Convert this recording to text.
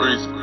Praise